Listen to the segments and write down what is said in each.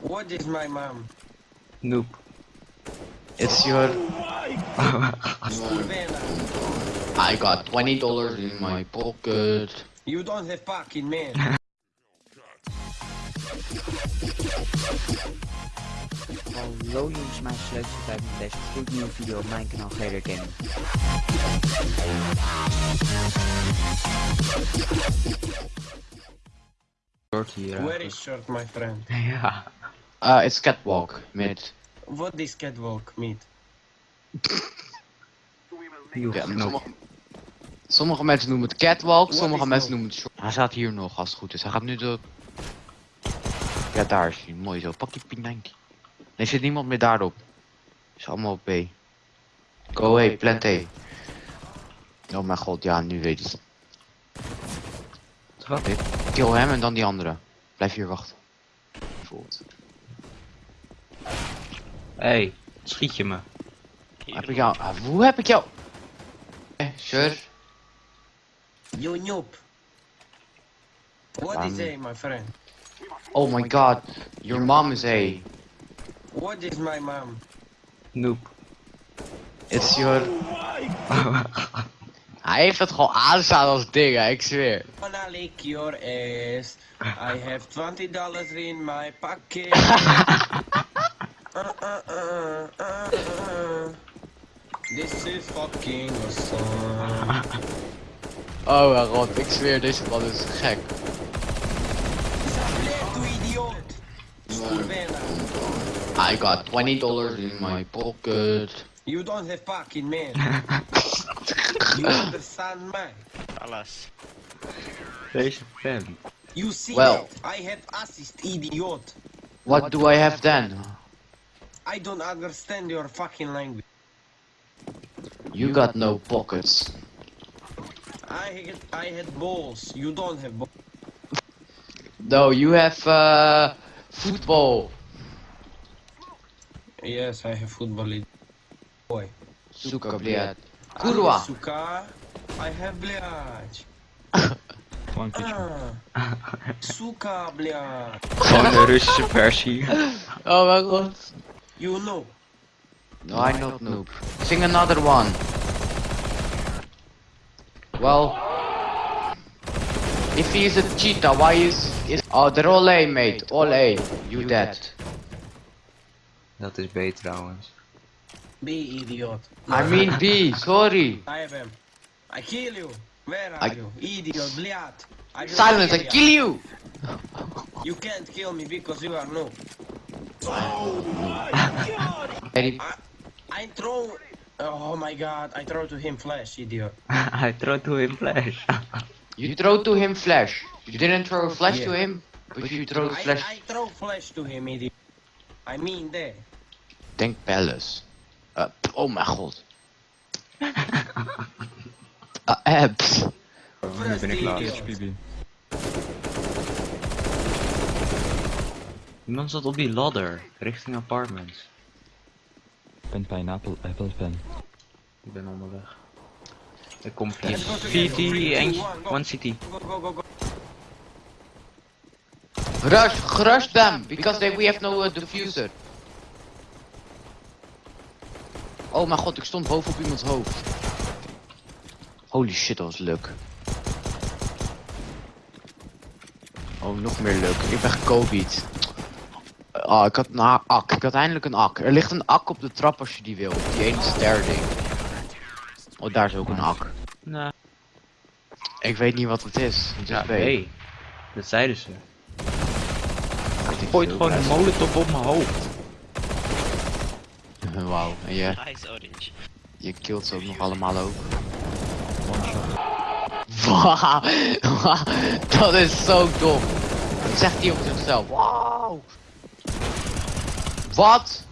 What is my mom? Noob. It's your... Oh Kurvena. I got twenty dollars in my pocket. You don't have fucking man. Hallo jongens, mijn leukste bij mijn deze gloednieuwe video op mijn kanaal GR Gaming. Short hier. Where eigenlijk. is short, my friend? Ja. Uh, it's catwalk mid. What is catwalk meet? Heel Ja, sommige, sommige mensen noemen het catwalk, What sommige mensen no? noemen het short. Hij staat hier nog als het goed is. Hij gaat nu de... Ja, daar is hij. Mooi zo. Pak die P90. Nee, zit niemand meer daarop. Is allemaal op B. Go away, plant A. Oh mijn god, ja, nu weet ik het. Wat? Kill hem en dan die andere. Blijf hier wachten. Bijvoorbeeld. Hey, schiet je me? Heb ik jou... ah, Hoe heb ik jou... Eh, sure. You noob. What is A, my friend? Oh my god. Your mom is A. What is my mom? Noob. It's your... Hij heeft het gewoon aanstaan als dingen, ik zweer. Wanna lick your ass. I have twenty dollars in my pocket. This is fucking awesome. Oh mijn god, ik zweer, deze man is gek. Zablé, tu idiot. Kurvena. I got 20 dollars in my pocket. You don't have fucking man. you understand me? Alas. Deze vent. You see Well. that? I have assist, idiot. What do I have then? I don't understand your fucking language. You got no pockets. I had, I had balls. You don't have balls. No, you have uh, football. Yes, I have football. league. Boy. Сука, блядь. Kurwa. Сука. I have блядь. Gewoon Ah. Сука, блядь. Gewoon de Russische versie. Oh mijn god. You know. No, no I not noob. noob. Sing another one. Well, if he is a cheetah, why is is? Oh, they're all A, mate. All A. You, you dead. dead. Dat is B. B, idiot. I mean B, sorry. I have Him. I kill you. Where are I... you? Idiot, bliat. I Silence, I kill you. you can't kill me because you are noob no. Very I, I throw. Oh my god, I throw to him flash, idiot. I throw to him flash. You throw to him flash. You didn't throw a flash to him, but you throw the I, flash. I throw flash to him, idiot. I mean there. Denk Palace. Uh, oh my god. Uh, abs. nu ben ik klaar. Iemand zat op die ladder, richting apartments. Pen pineapple apple pen. Ik ben onderweg. Ik kom via Three, eentje, two, one, go. one CT. Go, go, go, go. Rush, rush them, because they, we have no uh, diffuser. Oh mijn god, ik stond boven op iemands hoofd. Holy shit, dat was leuk. Oh, nog meer leuk. Ik ben gecobied. Ah, ik had een ak. Ik had eindelijk een ak. Er ligt een ak op de trap als je die wil. Die ene ster ding. Oh, daar is ook een ak. Nou, Ik weet niet wat het is. Het is ja. B. Dat zeiden ze. Ik Gooit gewoon een molotov op mijn hoofd. Wauw, en orange. je killt ze ook nog allemaal ook. Wauw, wauw, dat is zo dom. Dat zegt hij op zichzelf. Wauw. Wat?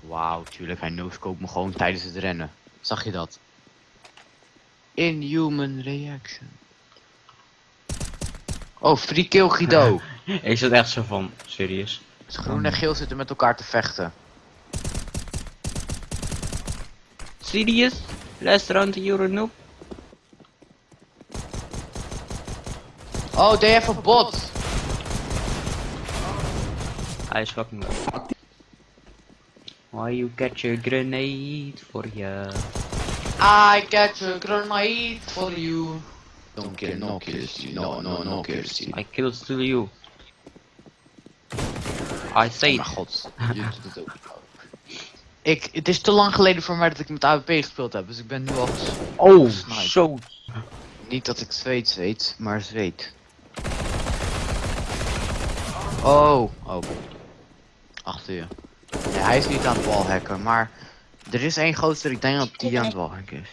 Wauw, tuurlijk, hij no-scope me gewoon tijdens het rennen. Zag je dat? Inhuman reaction. Oh, free kill Guido. Ik zat echt zo van, serieus. Dus groen en geel zitten met elkaar te vechten. Serious? Restaurant Euro noob? Oh, they have a bot. Hij is fucking. Why you catch a grenade for ya? I catch a grenade for you. Don't kill, no kills you, no, no, no kills you. I kill still you. I say Oh god, je doet het ook. Ik, het is te lang geleden voor mij dat ik met AWP gespeeld heb, dus ik ben nu al Oh, zo. Niet dat ik zweet zweet, maar zweet. Oh, oh. Achter je. Nee, hij is niet aan het wallhacken, maar er is één gozer, ik denk dat die aan het wallhacken is.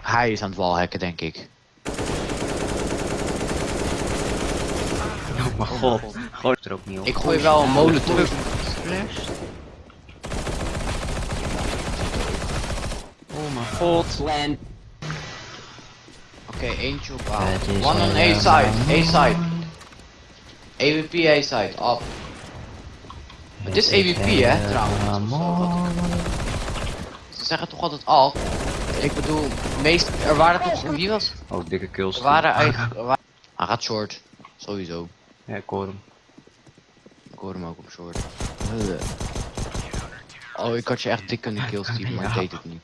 Hij is aan het wallhacken, denk ik. Oh mijn god. Gooi er ook niet op. Ik gooi wel een molotov. Oh mijn god. Oké, eentje op A. One on A side, A side. AWP A side, up. Het is AWP hè, trouwens. Ze zeggen toch altijd al. Ik bedoel, meest, er waren toch, wie was? Oh, dikke kills. Er waren eigenlijk, er hij gaat short. Sowieso. Ja, ik hoor hem. Ik hoor hem ook op short. Oh, ik had je echt dik kunnen killstealen, maar ik deed het niet.